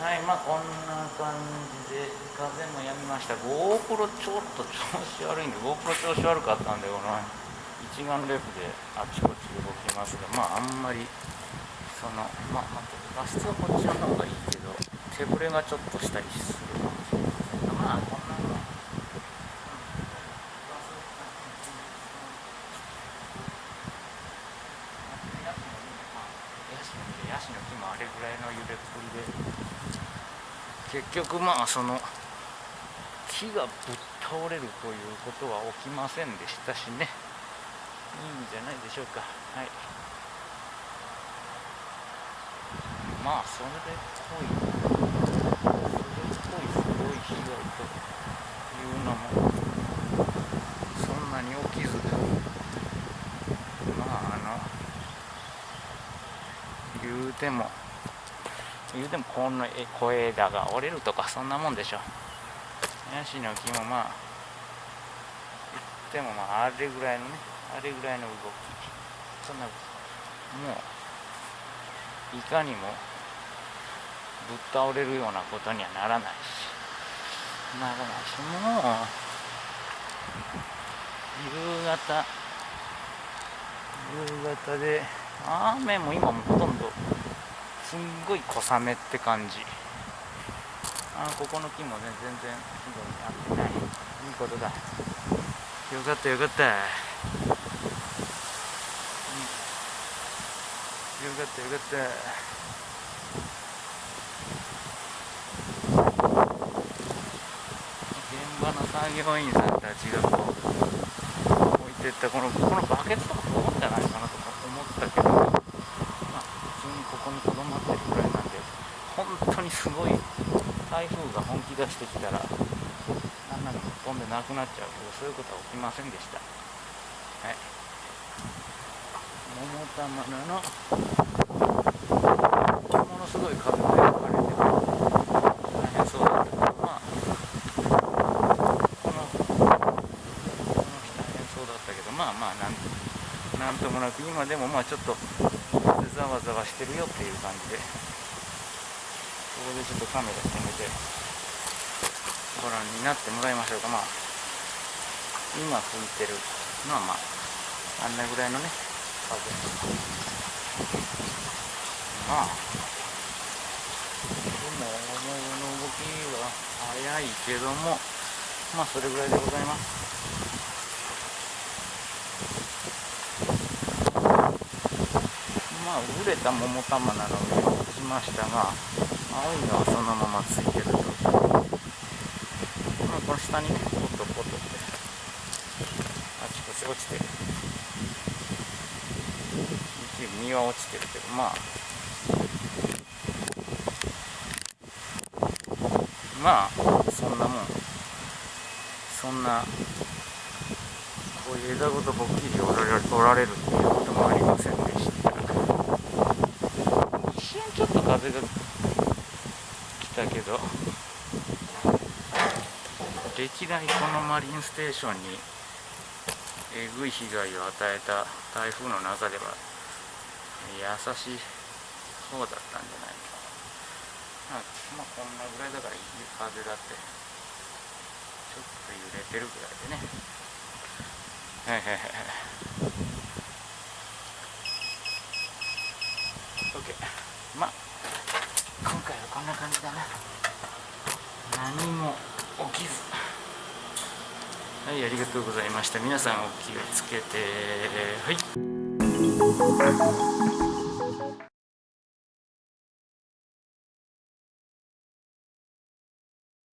はいまあこんな感じで風もやみました。GoPro ちょっと調子悪いんで GoPro 調子悪かったんでこの一眼レフであちこち動きますがまああんまりそのまあ、画質はこっちの方がいいけど手ぶれがちょっとしたりするかもしれませんまあこんなのヤシの木もあれぐらいの揺れっぷりで。結局まあその木がぶっ倒れるということは起きませんでしたしね。いいんじゃないでしょうか。はい。まあそれでぽいそれっぽいすごい被害というのもそんなに起きずまああの言うても言うてもこの小枝が折れるとかそんなもんでしょ。ヤシの木もまあ言ってもまああれぐらいのねあれぐらいの動き。そんなもういかにもぶっ倒れるようなことにはならないし。ならないしもう夕方夕方で雨も今もほとんどすんごい小雨って感じ。あここの木もね全然ひどいなってない。いいことだ。よかったよかった。よかったよかった。現場の作業員さんたちがこう置いてったこのこのバケツとかどうじゃないかなとか思ったけどまあ普通にここにとどまってるぐらいなんで本当すごい。台風が本気出してきたら何なの飛んでなくなっちゃうけどそういうことは起きませんでした。はい。桃玉菜のものすごい風が吹かれて大変そうだった。けどまあこのこの日大変そうだったけどまあまあなんなんともなく今でもまあちょっとざわざわしてるよっていう感じで。ここでちょっとカメラ止めてご覧になってもらいましょうか。まあ今吹いてるまあまああんなぐらいのね風。まあでもの動きは早いけどもまあそれぐらいでございます。まあ熟れた桃玉なの上に落ちましたが青いのはそのままついてると、この下にねポトポトってあちこち落ちてる一部実は落ちてるけどまあまあそんなもんそんなこういう枝ごとぽっきり折られる折られるっていうこともありませんで。した一瞬ちょっと風がたけど歴代このマリンステーションにえぐい被害を与えた台風の中では優しい方だったんじゃないか。なまあこんなぐらいだからいい風だってちょっと揺れてるぐらいでね。はいはいはいはい OK まあ今回はこんな感じだな何も起きずはいありがとうございました。皆さんお気をつけて。はい。